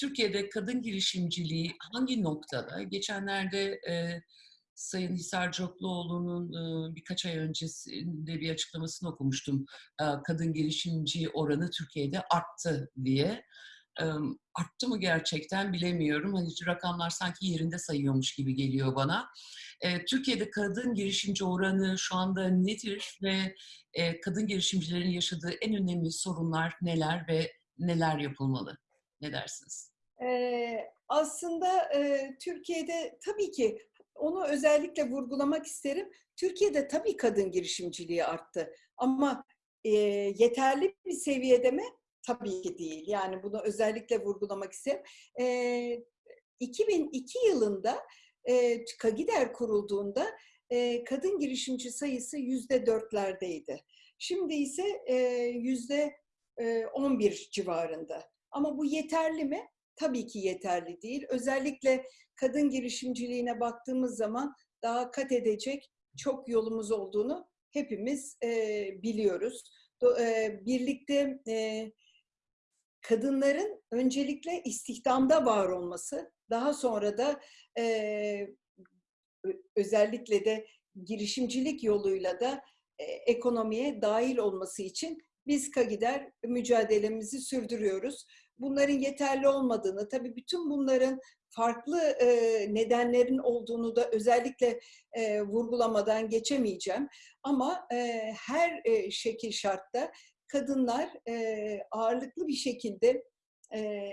Türkiye'de kadın girişimciliği hangi noktada? Geçenlerde e, Sayın Hisar Cokluoğlu'nun e, birkaç ay öncesinde bir açıklamasını okumuştum. E, kadın girişimci oranı Türkiye'de arttı diye. E, arttı mı gerçekten bilemiyorum. Hani rakamlar sanki yerinde sayıyormuş gibi geliyor bana. E, Türkiye'de kadın girişimci oranı şu anda nedir ve e, kadın girişimcilerin yaşadığı en önemli sorunlar neler ve neler yapılmalı? Ne dersiniz? Ee, aslında e, Türkiye'de tabii ki onu özellikle vurgulamak isterim. Türkiye'de tabii kadın girişimciliği arttı ama e, yeterli bir seviyede mi? Tabii ki değil. Yani bunu özellikle vurgulamak isterim. E, 2002 yılında e, Kagider kurulduğunda e, kadın girişimci sayısı yüzde dörtlerdeydi. Şimdi ise yüzde on bir civarında. Ama bu yeterli mi? Tabii ki yeterli değil. Özellikle kadın girişimciliğine baktığımız zaman daha kat edecek çok yolumuz olduğunu hepimiz e, biliyoruz. Do, e, birlikte e, kadınların öncelikle istihdamda var olması, daha sonra da e, özellikle de girişimcilik yoluyla da e, ekonomiye dahil olması için biz KAGİDER mücadelemizi sürdürüyoruz. Bunların yeterli olmadığını, tabii bütün bunların farklı e, nedenlerin olduğunu da özellikle e, vurgulamadan geçemeyeceğim. Ama e, her e, şekil şartta kadınlar e, ağırlıklı bir şekilde e,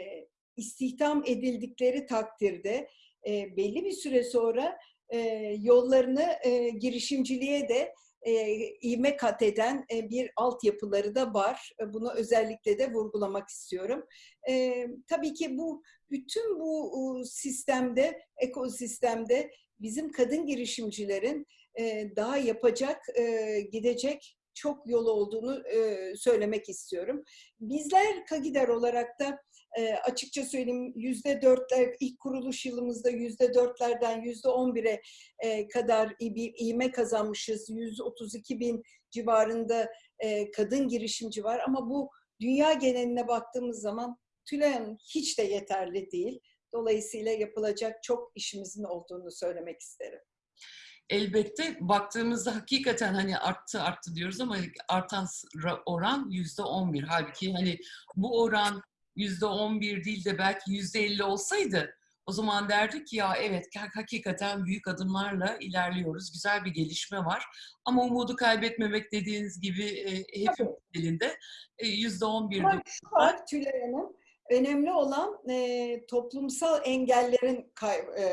istihdam edildikleri takdirde e, belli bir süre sonra e, yollarını e, girişimciliğe de e, ivme kat eden e, bir altyapıları da var. E, bunu özellikle de vurgulamak istiyorum. E, tabii ki bu bütün bu sistemde, ekosistemde bizim kadın girişimcilerin e, daha yapacak, e, gidecek çok yol olduğunu e, söylemek istiyorum. Bizler Kagider olarak da e, açıkça söyleyeyim yüzde dörtler ilk kuruluş yılımızda yüzde dörtlerden yüzde on bire e, kadar bir iğme kazanmışız. 132 bin civarında e, kadın girişimci var ama bu dünya geneline baktığımız zaman Tülay Hanım hiç de yeterli değil. Dolayısıyla yapılacak çok işimizin olduğunu söylemek isterim elbette baktığımızda hakikaten hani arttı arttı diyoruz ama artan oran yüzde on bir. Halbuki hani bu oran yüzde on bir değil de belki yüzde elli olsaydı o zaman derdik ki ya evet hakikaten büyük adımlarla ilerliyoruz. Güzel bir gelişme var. Ama umudu kaybetmemek dediğiniz gibi e, hepimiz elinde. E, yüzde on bir. Şu var Tülay Hanım. Önemli olan e, toplumsal engellerin kay, e,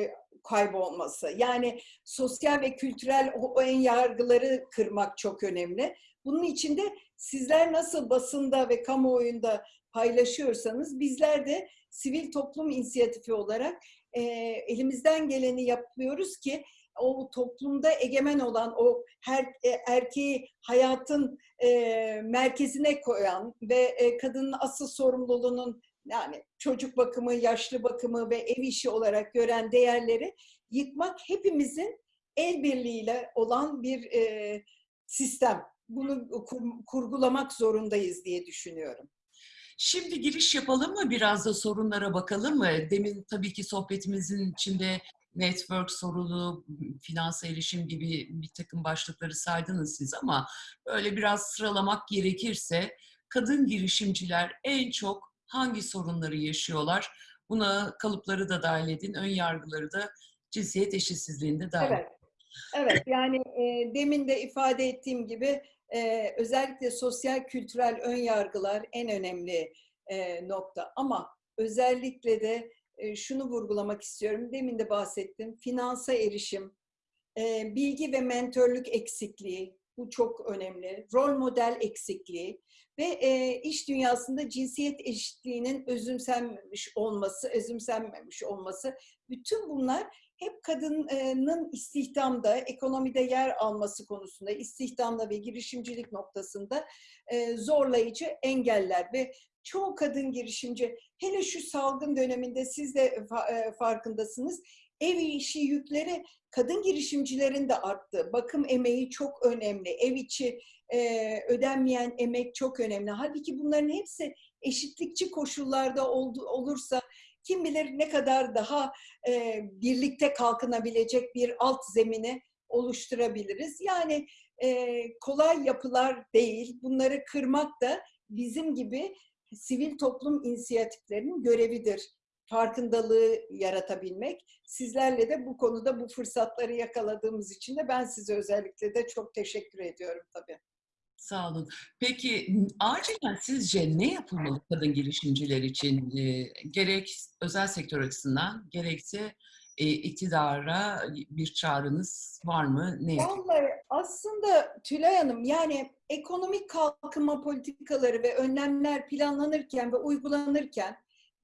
e, kaybolması. Yani sosyal ve kültürel o, o en yargıları kırmak çok önemli. Bunun için de sizler nasıl basında ve kamuoyunda paylaşıyorsanız bizler de sivil toplum inisiyatifi olarak e, elimizden geleni yapıyoruz ki o toplumda egemen olan o her e, erkeği hayatın e, merkezine koyan ve e, kadının asıl sorumluluğunun yani çocuk bakımı, yaşlı bakımı ve ev işi olarak gören değerleri yıkmak hepimizin el birliğiyle olan bir e, sistem. Bunu kur, kurgulamak zorundayız diye düşünüyorum. Şimdi giriş yapalım mı? Biraz da sorunlara bakalım mı? Demin tabii ki sohbetimizin içinde network sorunu, finansa erişim gibi bir takım başlıkları saydınız siz ama böyle biraz sıralamak gerekirse kadın girişimciler en çok hangi sorunları yaşıyorlar? Buna kalıpları da dahil edin, ön yargıları da cinsiyet eşitsizliğinde dahil. Evet. Evet yani e, demin de ifade ettiğim gibi e, özellikle sosyal kültürel ön yargılar en önemli e, nokta. Ama özellikle de e, şunu vurgulamak istiyorum. Demin de bahsettim. Finansa erişim, e, bilgi ve mentörlük eksikliği, bu çok önemli. Rol model eksikliği ve e, iş dünyasında cinsiyet eşitliğinin özümsenmemiş olması, özümsenmemiş olması. Bütün bunlar hep kadının istihdamda, ekonomide yer alması konusunda, istihdamda ve girişimcilik noktasında zorlayıcı engeller ve çoğu kadın girişimci, hele şu salgın döneminde siz de farkındasınız, ev işi yükleri kadın girişimcilerin de arttı. Bakım emeği çok önemli. Ev içi e, ödenmeyen emek çok önemli. Halbuki bunların hepsi eşitlikçi koşullarda oldu, olursa kim bilir ne kadar daha e, birlikte kalkınabilecek bir alt zemini oluşturabiliriz. Yani e, kolay yapılar değil, bunları kırmak da bizim gibi sivil toplum inisiyatiflerinin görevidir. Farkındalığı yaratabilmek. Sizlerle de bu konuda bu fırsatları yakaladığımız için de ben size özellikle de çok teşekkür ediyorum tabii. Sağ olun. Peki acilen sizce ne yapılmalı kadın girişimciler için? E, gerek özel sektör açısından gerekse e, iktidara bir çağrınız var mı? Ne? Vallahi aslında Tülay Hanım yani ekonomik kalkınma politikaları ve önlemler planlanırken ve uygulanırken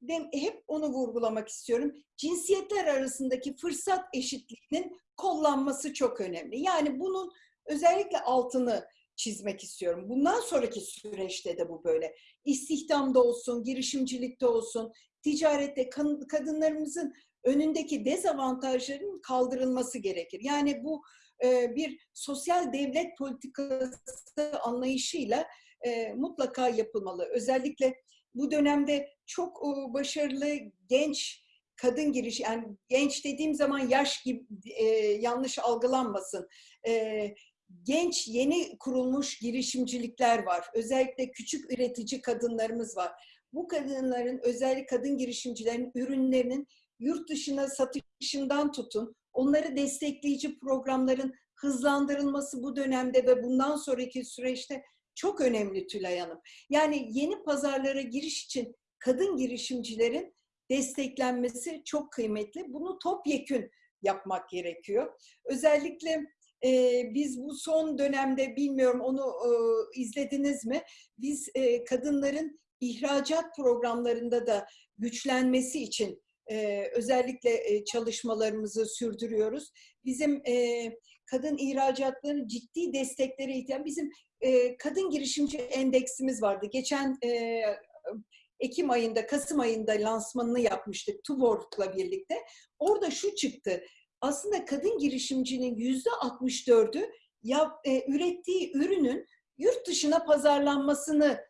de, hep onu vurgulamak istiyorum. Cinsiyetler arasındaki fırsat eşitliğinin kollanması çok önemli. Yani bunun özellikle altını çizmek istiyorum. Bundan sonraki süreçte de bu böyle. İstihdamda olsun, girişimcilikte olsun, ticarette kadınlarımızın önündeki dezavantajların kaldırılması gerekir. Yani bu e, bir sosyal devlet politikası anlayışıyla e, mutlaka yapılmalı. Özellikle bu dönemde çok başarılı genç kadın giriş yani genç dediğim zaman yaş gibi e, yanlış algılanmasın. Genç yeni kurulmuş girişimcilikler var. Özellikle küçük üretici kadınlarımız var. Bu kadınların özellikle kadın girişimcilerin ürünlerinin yurt dışına satışından tutun, onları destekleyici programların hızlandırılması bu dönemde ve bundan sonraki süreçte çok önemli Tülay Hanım. Yani yeni pazarlara giriş için kadın girişimcilerin desteklenmesi çok kıymetli. Bunu topyekün yapmak gerekiyor. Özellikle e, biz bu son dönemde bilmiyorum onu e, izlediniz mi? Biz e, kadınların ihracat programlarında da güçlenmesi için e, özellikle e, çalışmalarımızı sürdürüyoruz. Bizim e, kadın ihracatlarının ciddi desteklere ihtiyaç. Bizim e, kadın girişimci endeksimiz vardı. Geçen e, Ekim ayında, Kasım ayında lansmanını yapmıştık Tuborg'la birlikte. Orada şu çıktı. Aslında kadın girişimcinin yüzde 64'ü ya, e, ürettiği ürünün yurt dışına pazarlanmasını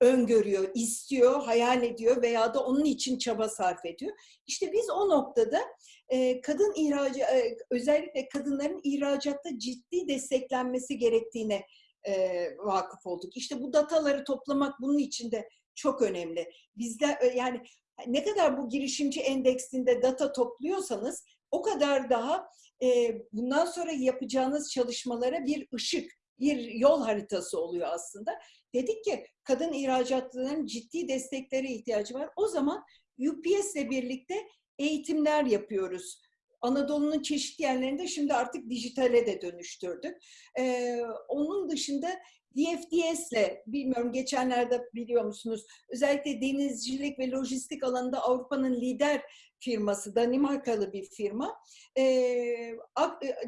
öngörüyor, istiyor, hayal ediyor veya da onun için çaba sarf ediyor. İşte biz o noktada e, kadın ihracı, e, özellikle kadınların ihracatta ciddi desteklenmesi gerektiğine e, vakıf olduk. İşte bu dataları toplamak bunun için de çok önemli. Bizde e, yani ne kadar bu girişimci endeksinde data topluyorsanız o kadar daha e, bundan sonra yapacağınız çalışmalara bir ışık, bir yol haritası oluyor aslında. Dedik ki kadın ihracatçıların ciddi desteklere ihtiyacı var. O zaman UPS ile birlikte eğitimler yapıyoruz. Anadolu'nun çeşitli yerlerinde şimdi artık dijitale de dönüştürdük. Ee, onun dışında DFDS'le, bilmiyorum geçenlerde biliyor musunuz, özellikle denizcilik ve lojistik alanında Avrupa'nın lider firması, Danimarkalı bir firma. Ee,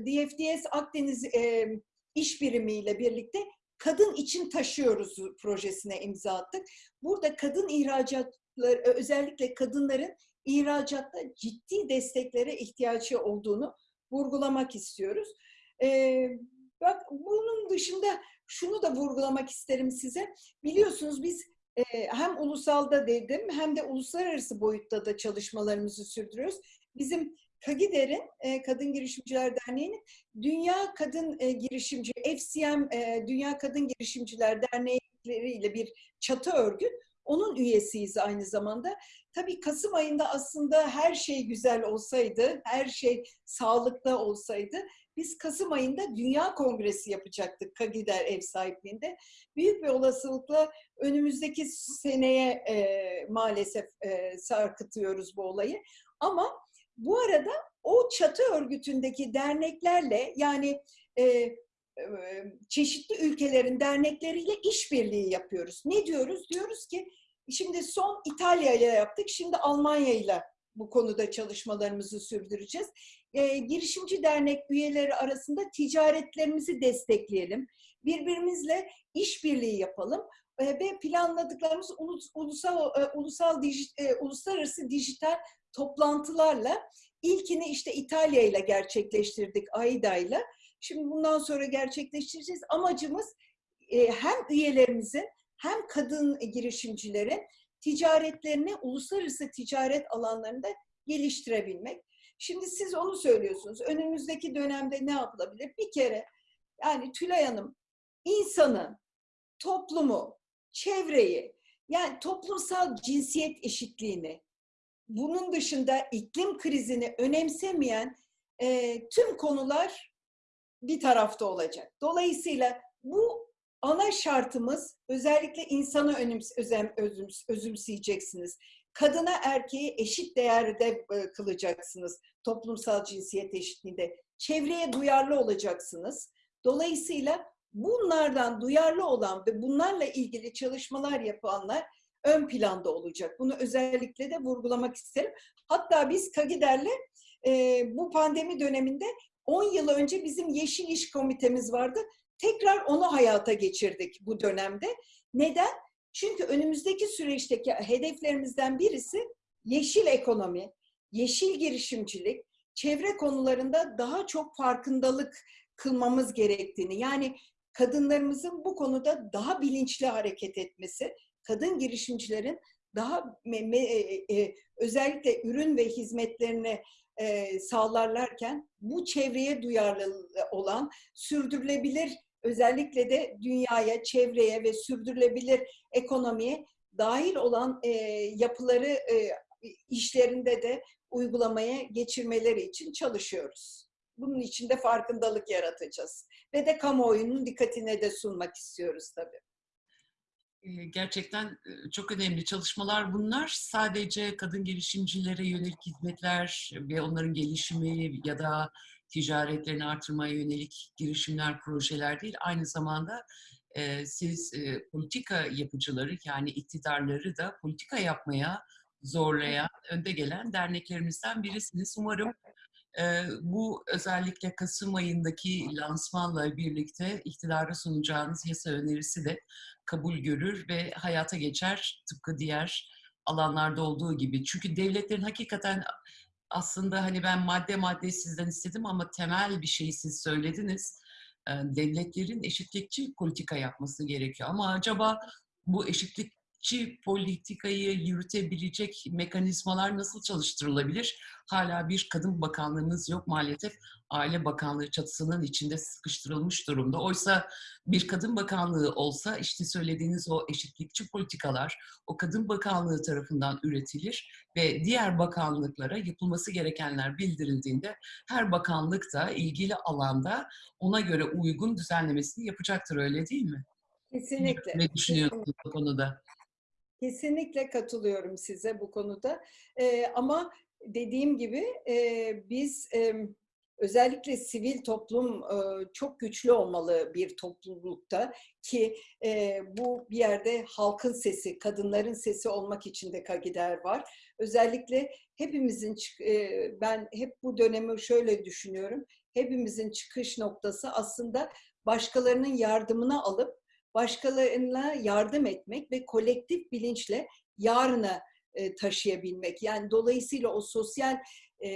DFDS Akdeniz e, iş birimiyle birlikte kadın için taşıyoruz projesine imza attık. Burada kadın ihracatları, özellikle kadınların ihracatta ciddi desteklere ihtiyacı olduğunu vurgulamak istiyoruz. Ee, bak bunun dışında şunu da vurgulamak isterim size. Biliyorsunuz biz e, hem ulusalda dedim hem de uluslararası boyutta da çalışmalarımızı sürdürüyoruz. Bizim Kagider'in, e, Kadın Girişimciler Derneği'nin Dünya Kadın e, Girişimci, FCM Dünya Kadın Girişimciler Derneği ile bir çatı örgüt. Onun üyesiyiz aynı zamanda. Tabii Kasım ayında aslında her şey güzel olsaydı, her şey sağlıkta olsaydı biz Kasım ayında Dünya Kongresi yapacaktık Kagider ev sahipliğinde. Büyük bir olasılıkla önümüzdeki seneye e, maalesef e, sarkıtıyoruz bu olayı. Ama bu arada o çatı örgütündeki derneklerle yani e, e, çeşitli ülkelerin dernekleriyle işbirliği yapıyoruz. Ne diyoruz? Diyoruz ki şimdi son İtalya'ya yaptık, şimdi Almanya'yla bu konuda çalışmalarımızı sürdüreceğiz. E, girişimci dernek üyeleri arasında ticaretlerimizi destekleyelim. Birbirimizle işbirliği yapalım e, ve planladıklarımız ulus, ulusal e, ulusal dijit, e, uluslararası dijital toplantılarla ilkini işte İtalya ile gerçekleştirdik AIDA ile. Şimdi bundan sonra gerçekleştireceğiz. Amacımız e, hem üyelerimizin hem kadın girişimcilerin ticaretlerini uluslararası ticaret alanlarında geliştirebilmek. Şimdi siz onu söylüyorsunuz. Önümüzdeki dönemde ne yapılabilir? Bir kere yani Tülay Hanım insanı, toplumu, çevreyi yani toplumsal cinsiyet eşitliğini bunun dışında iklim krizini önemsemeyen e, tüm konular bir tarafta olacak. Dolayısıyla bu ana şartımız özellikle insanı önüms, özem, özüms, özümseyeceksiniz. Kadına erkeği eşit değerde e, kılacaksınız toplumsal cinsiyet eşitliğinde. Çevreye duyarlı olacaksınız. Dolayısıyla bunlardan duyarlı olan ve bunlarla ilgili çalışmalar yapanlar ön planda olacak. Bunu özellikle de vurgulamak isterim. Hatta biz Kagider'le e, bu pandemi döneminde 10 yıl önce bizim Yeşil İş Komitemiz vardı. Tekrar onu hayata geçirdik bu dönemde. Neden? Çünkü önümüzdeki süreçteki hedeflerimizden birisi yeşil ekonomi, yeşil girişimcilik, çevre konularında daha çok farkındalık kılmamız gerektiğini, yani kadınlarımızın bu konuda daha bilinçli hareket etmesi, kadın girişimcilerin daha me, me, e, özellikle ürün ve hizmetlerini e, sağlarlarken bu çevreye duyarlı olan sürdürülebilir özellikle de dünyaya, çevreye ve sürdürülebilir ekonomiye dahil olan e, yapıları e, işlerinde de uygulamaya geçirmeleri için çalışıyoruz. Bunun için de farkındalık yaratacağız. Ve de kamuoyunun dikkatine de sunmak istiyoruz tabii. Gerçekten çok önemli çalışmalar bunlar. Sadece kadın girişimcilere yönelik hizmetler ve onların gelişimi ya da ticaretlerini artırmaya yönelik girişimler, projeler değil. Aynı zamanda siz politika yapıcıları yani iktidarları da politika yapmaya zorlayan, önde gelen derneklerimizden birisiniz. Umarım bu özellikle Kasım ayındaki lansmanla birlikte iktidara sunacağınız yasa önerisi de kabul görür ve hayata geçer tıpkı diğer alanlarda olduğu gibi. Çünkü devletlerin hakikaten aslında hani ben madde madde sizden istedim ama temel bir şeyi siz söylediniz. Devletlerin eşitlikçi politika yapması gerekiyor. Ama acaba bu eşitlikçi politikayı yürütebilecek mekanizmalar nasıl çalıştırılabilir? Hala bir kadın bakanlığımız yok maalesef. Aile Bakanlığı çatısının içinde sıkıştırılmış durumda. Oysa bir kadın bakanlığı olsa işte söylediğiniz o eşitlikçi politikalar o kadın bakanlığı tarafından üretilir ve diğer bakanlıklara yapılması gerekenler bildirildiğinde her bakanlık da ilgili alanda ona göre uygun düzenlemesini yapacaktır öyle değil mi? Kesinlikle. Ne düşünüyorsunuz bu konuda? Kesinlikle katılıyorum size bu konuda. Ee, ama dediğim gibi e, biz e, özellikle sivil toplum e, çok güçlü olmalı bir toplulukta ki e, bu bir yerde halkın sesi, kadınların sesi olmak için de Kagider var. Özellikle hepimizin, e, ben hep bu dönemi şöyle düşünüyorum, hepimizin çıkış noktası aslında başkalarının yardımını alıp başkalarına yardım etmek ve kolektif bilinçle yarına e, taşıyabilmek. Yani dolayısıyla o sosyal e,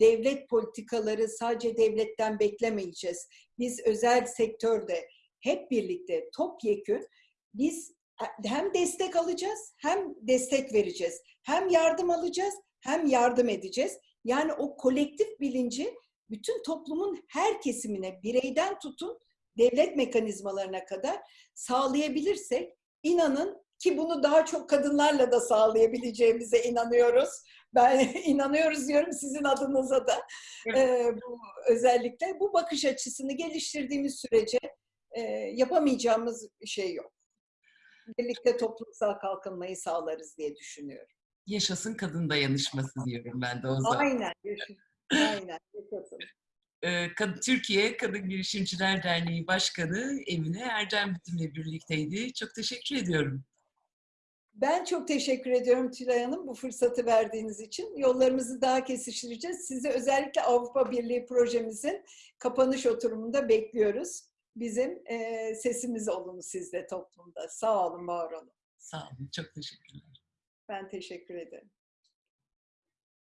devlet politikaları sadece devletten beklemeyeceğiz. Biz özel sektörde hep birlikte topyekün biz hem destek alacağız hem destek vereceğiz. Hem yardım alacağız hem yardım edeceğiz. Yani o kolektif bilinci bütün toplumun her kesimine bireyden tutun devlet mekanizmalarına kadar sağlayabilirsek inanın ki bunu daha çok kadınlarla da sağlayabileceğimize inanıyoruz. Ben inanıyoruz diyorum sizin adınıza da. Ee, bu, özellikle bu bakış açısını geliştirdiğimiz sürece e, yapamayacağımız şey yok. Birlikte toplumsal kalkınmayı sağlarız diye düşünüyorum. Yaşasın kadın dayanışması diyorum ben de o zaman. Aynen. Aynen. Yaşasın. Türkiye Kadın Girişimciler Derneği Başkanı Emine Erdem bizimle birlikteydi. Çok teşekkür ediyorum. Ben çok teşekkür ediyorum Tülay Hanım bu fırsatı verdiğiniz için. Yollarımızı daha kesiştireceğiz. Sizi özellikle Avrupa Birliği projemizin kapanış oturumunda bekliyoruz. Bizim e, sesimiz olun sizde toplumda. Sağ olun, var olun. Sağ olun, çok teşekkürler. Ben teşekkür ederim.